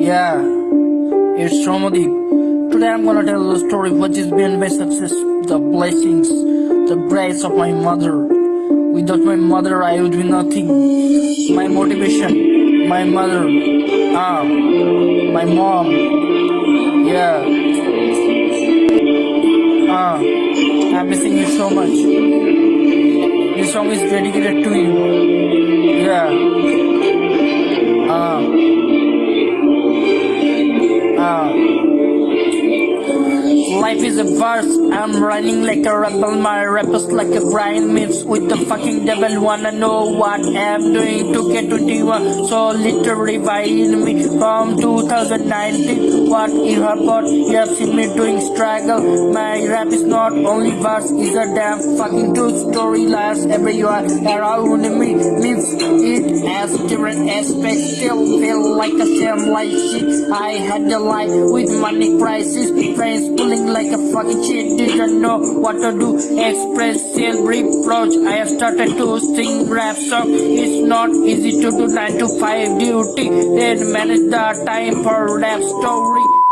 Yeah, it's Ramadip. Today I'm gonna tell the story what is been my success, the blessings, the grace of my mother. Without my mother, I would be nothing. My motivation, my mother, ah, my mom. Yeah. Ah, I'm missing you so much. This song is dedicated to you. Yeah. Ah. Ah. Life is a verse, I'm running like a rebel, my rappers like a Brian Mims with the fucking devil. Wanna know what I'm doing to get to D1? So literally buying me from 2019. What you have got, you have seen me doing struggle. My rap is not only verse, it's a damn fucking true story. Lies everywhere around me means it has different aspects. Still feel like a same like shit. I had the life with money crisis, friends pulling like a fucking shit. Didn't know what to do. Express self reproach. I have started to sing rap song. It's not easy to do 9 to 5 duty. Then manage the time for rap story.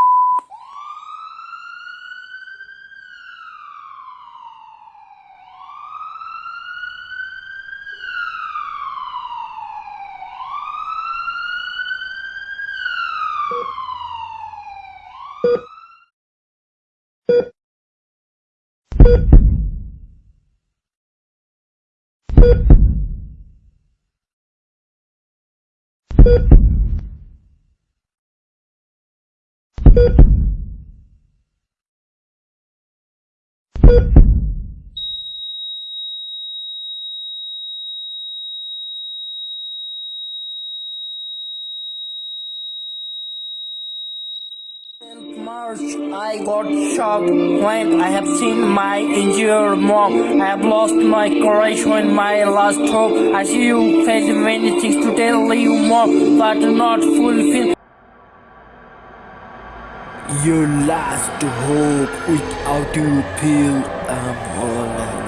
you March, I got shocked when I have seen my injured mom. I have lost my courage when my last hope. I see you face many things to tell you more, but not fulfill. Your last hope without you feel I'm all alone.